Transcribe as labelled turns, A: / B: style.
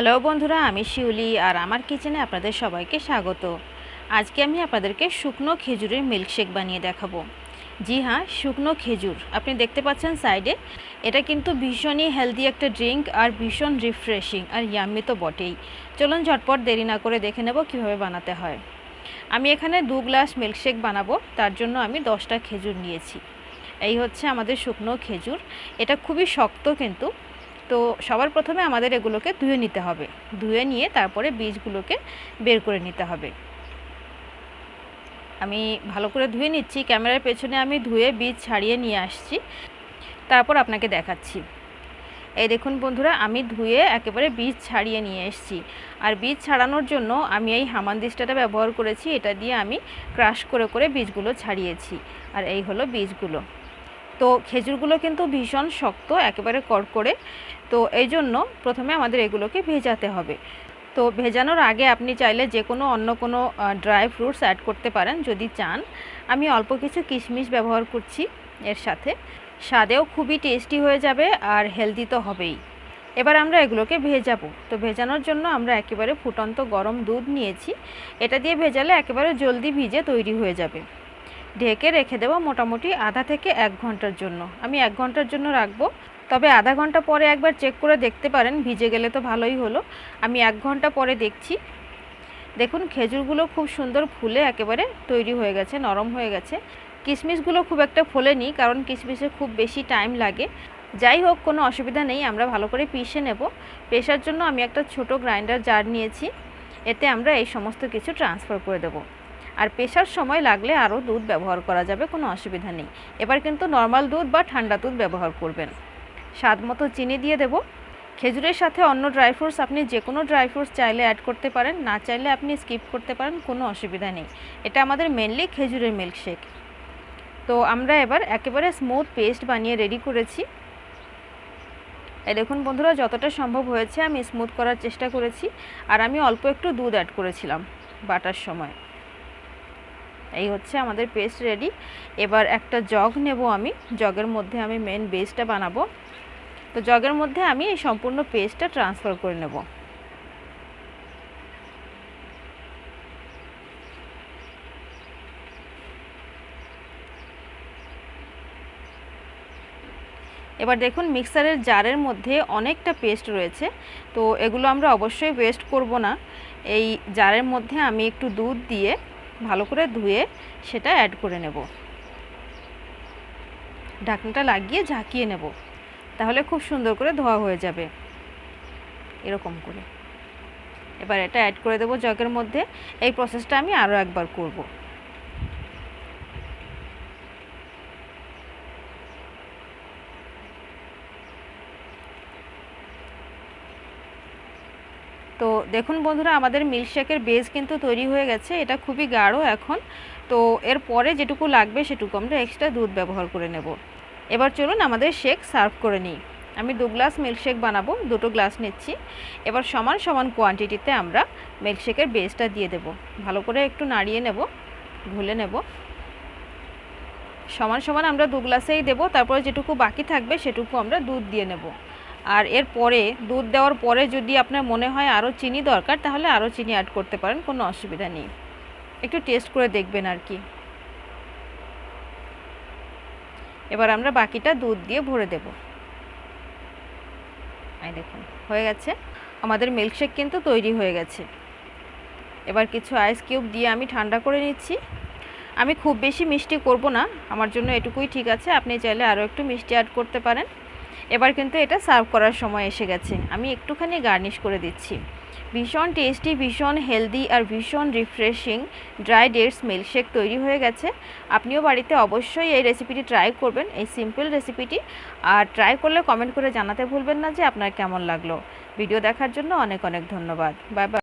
A: Hello বন্ধুরা, আমি শিউলি আর আমার কিচেনে আপনাদের সবাইকে স্বাগত। আজকে আমি আপনাদেরকে শুকনো খেজুরের মিল্কশেক বানিয়ে দেখাবো। জি হ্যাঁ শুকনো খেজুর। আপনি দেখতে পাচ্ছেন সাইডে, এটা কিন্তু ভীষণই হেলদি একটা ড্রিঙ্ক আর ভীষণ রিফ্রেশিং আর ইয়াম্মি তো বটেই। চলুন ঝটপট দেরি না করে দেখে নেব কীভাবে বানাতে হয়। আমি এখানে দু গ্লাস মিল্কশেক বানাবো, তার জন্য আমি দশটা খেজুর নিয়েছি। এই হচ্ছে আমাদের শুকনো খেজুর। এটা খুবই শক্ত কিন্তু তো সবার প্রথমে আমাদের এগুলোকে ধুয়ে নিতে হবে। ধুয়ে নিয়ে তারপরে বীজগুলোকে বের করে নিতে হবে। আমি ভালো করে ধুয়ে নিচ্ছি। ক্যামেরার পেছনে আমি ধুয়ে বীজ ছাড়িয়ে নিয়ে আসছি। তারপর আপনাকে দেখাচ্ছি। এই দেখুন বন্ধুরা, আমি ধুয়ে একেবারে বীজ ছাড়িয়ে নিয়ে এসেছি। আর বীজ ছাড়ানোর জন্য আমি এই হামানদিস্টাটা ব্যবহার করেছি। এটা দিয়ে আমি ক্রাশ করে করে বীজগুলো ছাড়িয়েছি। আর এই হলো বীজগুলো। তো খেজুরগুলো কিন্তু ভীষণ শক্ত, একেবারে কড়কড়ে। তো এই জন্য প্রথমে আমাদের এগুলোকে ভেজাতে হবে। তো ভেজানোর আগে আপনি চাইলে যে কোনো অন্য কোনো ড্রাই ফ্রুটস অ্যাড করতে পারেন যদি চান। আমি অল্প কিছু কিশমিশ ব্যবহার করছি এর সাথে। স্বাদেও খুবই টেস্টি হয়ে যাবে আর হেলদি তো হবেই। এবার আমরা এগুলোকে ভেজাবো। তো ভেজানোর জন্য আমরা একেবারে ফুটন্ত গরম দুধ নিয়েছি। এটা দিয়ে ভেজালে একেবারে জলদি ভিজে তৈরি হয়ে যাবে। ঢেকে রেখে দেবো মোটামুটি আধা থেকে এক ঘণ্টার জন্য। আমি এক ঘণ্টার জন্য রাখব। তবে আধা ঘণ্টা পরে একবার চেক করে দেখতে পারেন, ভিজে গেলে তো ভালোই হলো। আমি এক ঘণ্টা পরে দেখছি। দেখুন, খেজুরগুলো খুব সুন্দর ফুলে একেবারে তৈরি হয়ে গেছে, নরম হয়ে গেছে। কিশমিশগুলো খুব একটা ফোলেনি, কারণ কিশমিশে খুব বেশি টাইম লাগে। যাই হোক, কোনো অসুবিধা নেই, আমরা ভালো করে পিষে নেব। পেশার জন্য আমি একটা ছোট গ্রাইন্ডার জার নিয়েছি। এতে আমরা এই সমস্ত কিছু ট্রান্সফার করে দেবো। আর পেশার সময় লাগলে আরও দুধ ব্যবহার করা যাবে, কোনো অসুবিধা নেই। এবার কিন্তু নর্মাল দুধ বা ঠান্ডা দুধ ব্যবহার করবেন। স্বাদ মতো চিনি দিয়ে দেব। খেজুরের সাথে অন্য ড্রাই ফ্রুটস আপনি যে কোনো ড্রাই ফ্রুটস চাইলে অ্যাড করতে পারেন, না চাইলে আপনি স্কিপ করতে পারেন, কোনো অসুবিধা নেই। এটা আমাদের মেনলি খেজুরের মিল্কশেক। তো আমরা এবার একেবারে স্মুথ পেস্ট বানিয়ে রেডি করেছি। এই দেখুন বন্ধুরা, যতটা সম্ভব হয়েছে আমি স্মুথ করার চেষ্টা করেছি। আর আমি অল্প একটু দুধ অ্যাড করেছিলাম বাটার সময়। এই হচ্ছে আমাদের পেস্ট রেডি এবার একটা জগ নেব আমি। জগের মধ্যে আমি মেন বেসটা বানাবো। তো জগের মধ্যে আমি এই সম্পূর্ণ পেস্টটা ট্রান্সফার করে নেব। এবার দেখুন মিক্সারের জারের মধ্যে অনেকটা পেস্ট রয়েছে। তো এগুলো আমরা অবশ্যই ওয়েস্ট করব না। এই জারের মধ্যে আমি একটু দুধ দিয়ে ভালো করে ধুয়ে সেটা অ্যাড করে নেব। ঢাকনাটা লাগিয়ে ঝাঁকিয়ে নেব। তাহলে খুব সুন্দর করে ধোয়া হয়ে যাবে। এরকম করে। এবার এটা অ্যাড করে দেবো জগের মধ্যে। এই প্রসেসটা আমি আরও একবার করব। তো দেখুন বন্ধুরা, আমাদের মিল্কশেকের বেস কিন্তু তৈরি হয়ে গেছে। এটা খুবই গাঢ় এখন। তো এর পরে যেটুকু লাগবে সেটুকু আমরা এক্সট্রা দুধ ব্যবহার করে নেব। এবার চলুন আমাদের শেক সার্ভ করে নিই। আমি দু গ্লাস মিল্কশেক বানাবো, দুটো গ্লাস নিচ্ছি। এবার সমান সমান কোয়ান্টিটিতে আমরা মিল্কশেকের বেসটা দিয়ে দেব। ভালো করে একটু নাড়িয়ে নেব, ঘুলে নেব। সমান সমান আমরা দু গ্লাসেই দেবো, তারপরে যেটুকু বাকি থাকবে সেটুকু আমরা দুধ দিয়ে নেব। আর এর পরে দুধ দেওয়ার পরে যদি আপনার মনে হয় আরও চিনি দরকার, তাহলে আরও চিনি অ্যাড করতে পারেন, কোনো অসুবিধা নেই। একটু টেস্ট করে দেখবেন আর কি। এবার আমরা বাকিটা দুধ দিয়ে ভরে দেব। দেখুন, হয়ে গেছে। আমাদের মিল্কশেক কিন্তু তৈরি হয়ে গেছে। এবার কিছু আইস কিউব দিয়ে আমি ঠান্ডা করে নিচ্ছি। আমি খুব বেশি মিষ্টি করব না, আমার জন্য এটুকুই ঠিক আছে। আপনি চাইলে আরও একটু মিষ্টি অ্যাড করতে পারেন। এবার কিন্তু এটা সার্ভ করার সময় এসে গেছে। আমি একটুখানি গার্নিশ করে দিচ্ছি। ভীষণ টেস্টি, ভীষণ হেলদি আর ভীষণ রিফ্রেশিং ড্রাই ডেটস মিল্কশেক তৈরি হয়ে গেছে। আপনিও বাড়িতে অবশ্যই এই রেসিপিটি ট্রাই করবেন, এই সিম্পল রেসিপিটি। আর ট্রাই করলে কমেন্ট করে জানাতে ভুলবেন না যে আপনার কেমন লাগল। ভিডিও দেখার জন্য অনেক অনেক ধন্যবাদ। Bye bye.